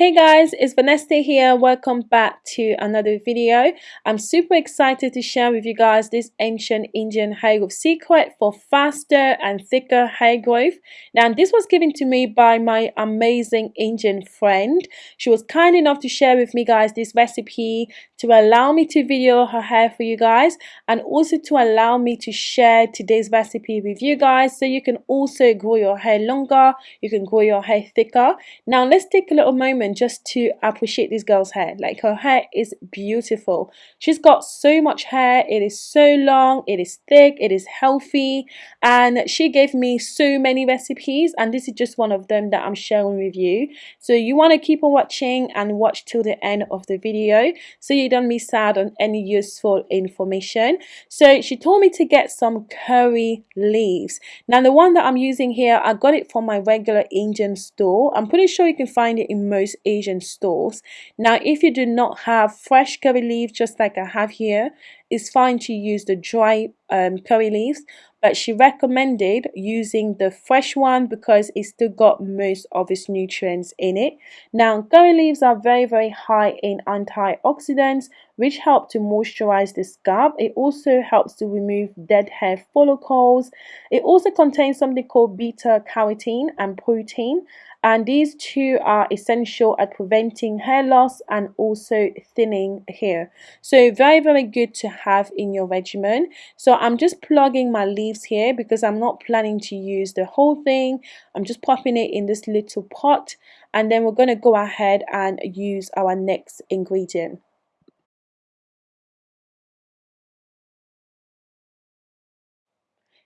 Hey guys, it's Vanessa here. Welcome back to another video. I'm super excited to share with you guys this ancient Indian hair growth secret for faster and thicker hair growth. Now, this was given to me by my amazing Indian friend. She was kind enough to share with me guys this recipe to allow me to video her hair for you guys and also to allow me to share today's recipe with you guys so you can also grow your hair longer, you can grow your hair thicker. Now, let's take a little moment just to appreciate this girl's hair. Like her hair is beautiful. She's got so much hair. It is so long. It is thick. It is healthy. And she gave me so many recipes and this is just one of them that I'm sharing with you. So you want to keep on watching and watch till the end of the video so you don't miss out on any useful information. So she told me to get some curry leaves. Now the one that I'm using here I got it from my regular Indian store. I'm pretty sure you can find it in most Asian stores. Now, if you do not have fresh curry leaves, just like I have here, it's fine to use the dry um, curry leaves, but she recommended using the fresh one because it still got most of its nutrients in it. Now, curry leaves are very, very high in antioxidants, which help to moisturize the scalp. It also helps to remove dead hair follicles. It also contains something called beta carotene and protein and these two are essential at preventing hair loss and also thinning hair. So very very good to have in your regimen. So I'm just plugging my leaves here because I'm not planning to use the whole thing. I'm just popping it in this little pot and then we're going to go ahead and use our next ingredient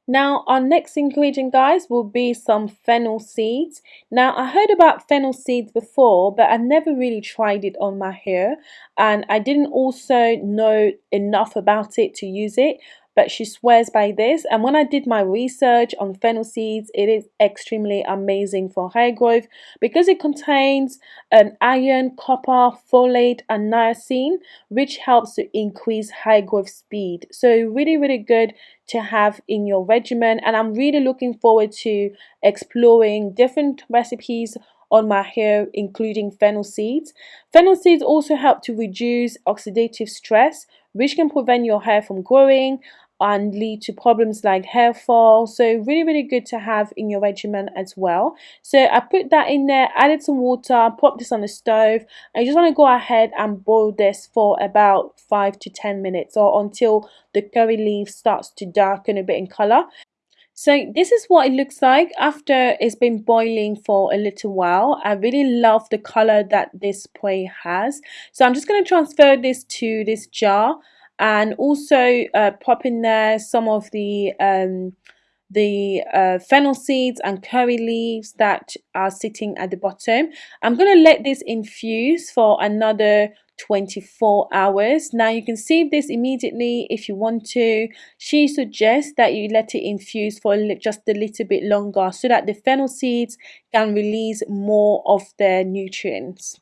Now our next ingredient guys will be some fennel seeds. Now I heard about fennel seeds before but I never really tried it on my hair and I didn't also know enough about it to use it but she swears by this. And when I did my research on fennel seeds it is extremely amazing for hair growth because it contains um, iron, copper, folate and niacin which helps to increase hair growth speed. So really really good to have in your regimen. And I'm really looking forward to exploring different recipes on my hair including fennel seeds. Fennel seeds also help to reduce oxidative stress which can prevent your hair from growing and lead to problems like hair fall. So really really good to have in your regimen as well. So I put that in there added some water put this on the stove. I just want to go ahead and boil this for about 5 to 10 minutes or until the curry leaf starts to darken a bit in color. So this is what it looks like after it's been boiling for a little while. I really love the color that this spray has. So I'm just going to transfer this to this jar and also uh, pop in there some of the um, the uh, fennel seeds and curry leaves that are sitting at the bottom. I'm going to let this infuse for another 24 hours. Now you can save this immediately if you want to. She suggests that you let it infuse for just a little bit longer so that the fennel seeds can release more of their nutrients.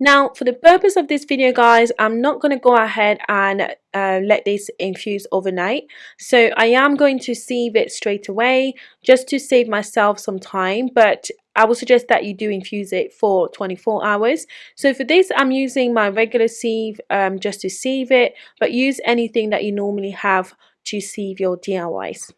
Now, for the purpose of this video, guys, I'm not going to go ahead and uh, let this infuse overnight. So I am going to sieve it straight away just to save myself some time. But I would suggest that you do infuse it for 24 hours. So for this, I'm using my regular sieve um, just to sieve it. But use anything that you normally have to sieve your DIYs.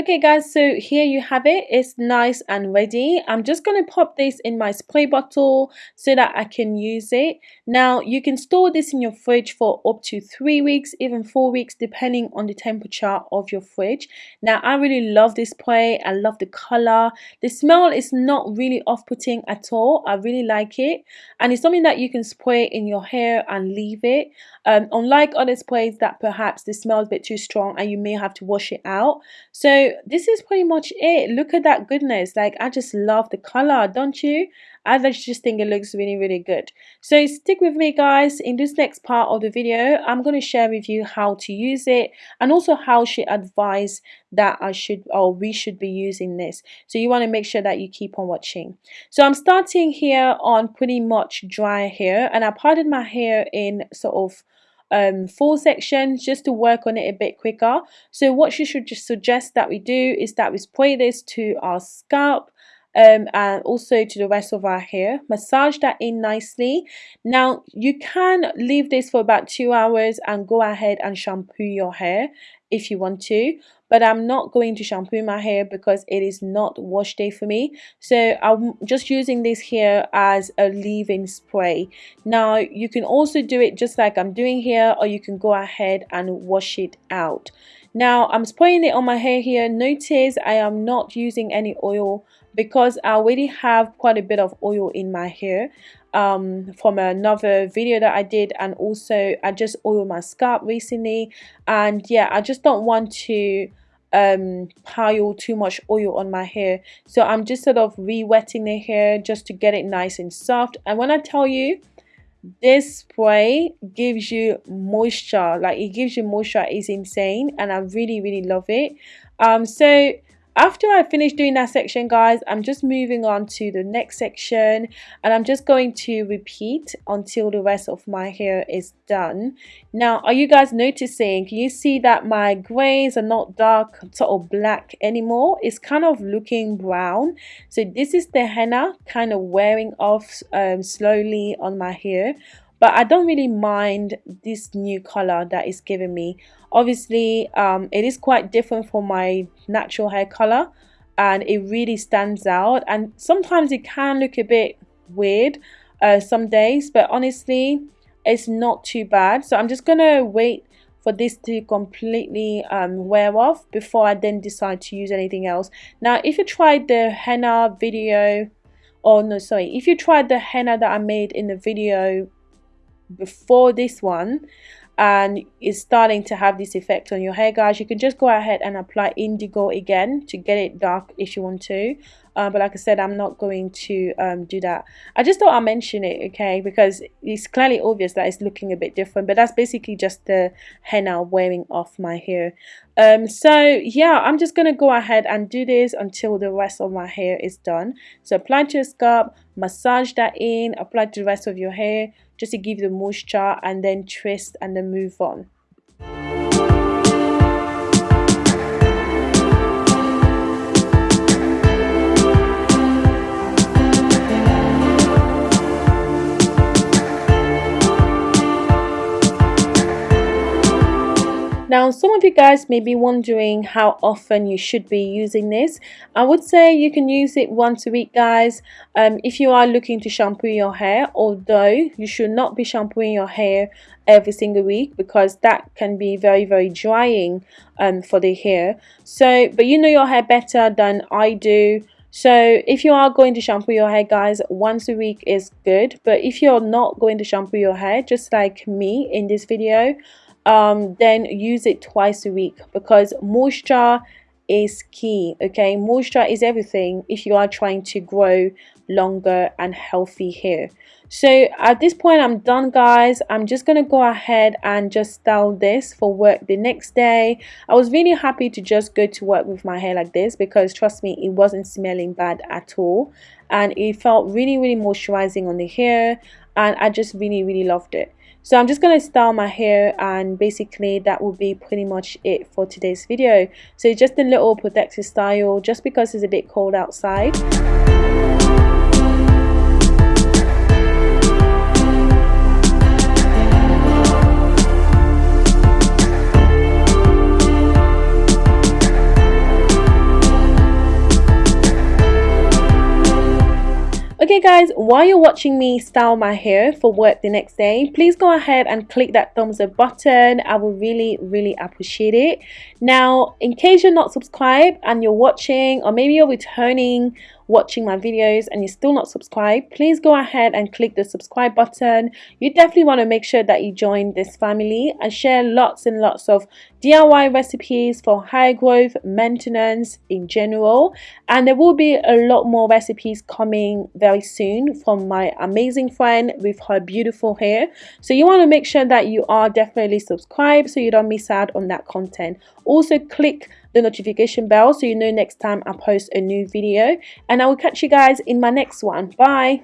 Okay guys, so here you have it. It's nice and ready. I'm just going to pop this in my spray bottle so that I can use it. Now, you can store this in your fridge for up to three weeks, even four weeks, depending on the temperature of your fridge. Now, I really love this spray. I love the color. The smell is not really off-putting at all. I really like it. And it's something that you can spray in your hair and leave it. Um, unlike other sprays that perhaps the smell a bit too strong and you may have to wash it out. So this is pretty much it. Look at that goodness. Like i just love the color don't you i just think it looks really really good. So stick with me guys in this next part of the video i'm going to share with you how to use it and also how she advised that i should or we should be using this. So you want to make sure that you keep on watching. So i'm starting here on pretty much dry hair and i parted my hair in sort of um, full sections just to work on it a bit quicker. So what you should just suggest that we do is that we spray this to our scalp um, and also to the rest of our hair. Massage that in nicely. Now you can leave this for about two hours and go ahead and shampoo your hair if you want to but I'm not going to shampoo my hair because it is not wash day for me so I'm just using this here as a leave-in spray now you can also do it just like I'm doing here or you can go ahead and wash it out now I'm spraying it on my hair here notice I am not using any oil because I already have quite a bit of oil in my hair um, from another video that I did and also I just oiled my scalp recently. And yeah I just don't want to um pile too much oil on my hair. So I'm just sort of re-wetting the hair just to get it nice and soft. And when I tell you this spray gives you moisture. Like it gives you moisture. Is insane and I really really love it. Um so after I finish doing that section guys I'm just moving on to the next section and I'm just going to repeat until the rest of my hair is done. Now are you guys noticing? Can you see that my grays are not dark sort of black anymore? It's kind of looking brown. So this is the henna kind of wearing off um, slowly on my hair but I don't really mind this new color that is giving me. Obviously um, it is quite different from my natural hair color and it really stands out. And sometimes it can look a bit weird uh, some days but honestly it's not too bad. So I'm just gonna wait for this to completely um, wear off before I then decide to use anything else. Now if you tried the henna video or no sorry. If you tried the henna that I made in the video before this one and it's starting to have this effect on your hair guys. You can just go ahead and apply indigo again to get it dark if you want to uh, but like I said I'm not going to um, do that. I just thought I'll mention it okay? Because it's clearly obvious that it's looking a bit different but that's basically just the henna wearing off my hair. Um, so yeah I'm just gonna go ahead and do this until the rest of my hair is done. So apply to your scalp massage that in apply to the rest of your hair just to give the moisture and then twist and then move on Now, some of you guys may be wondering how often you should be using this. I would say you can use it once a week, guys, um, if you are looking to shampoo your hair, although you should not be shampooing your hair every single week because that can be very, very drying um, for the hair. So, but you know your hair better than I do. So if you are going to shampoo your hair guys once a week is good but if you're not going to shampoo your hair just like me in this video um, then use it twice a week because moisture is key okay? Moisture is everything if you are trying to grow longer and healthy hair. So at this point i'm done guys. I'm just gonna go ahead and just style this for work the next day. I was really happy to just go to work with my hair like this because trust me it wasn't smelling bad at all. And it felt really really moisturizing on the hair and i just really really loved it so I'm just going to style my hair and basically that will be pretty much it for today's video. So just a little protective style just because it's a bit cold outside. Guys, while you're watching me style my hair for work the next day, please go ahead and click that thumbs up button. I will really, really appreciate it. Now, in case you're not subscribed and you're watching or maybe you're returning watching my videos and you're still not subscribed, please go ahead and click the subscribe button. You definitely want to make sure that you join this family and share lots and lots of DIY recipes for hair growth, maintenance in general. And there will be a lot more recipes coming very soon from my amazing friend with her beautiful hair. So you want to make sure that you are definitely subscribed so you don't miss out on that content. Also click the notification bell so you know next time I post a new video and I will catch you guys in my next one. Bye!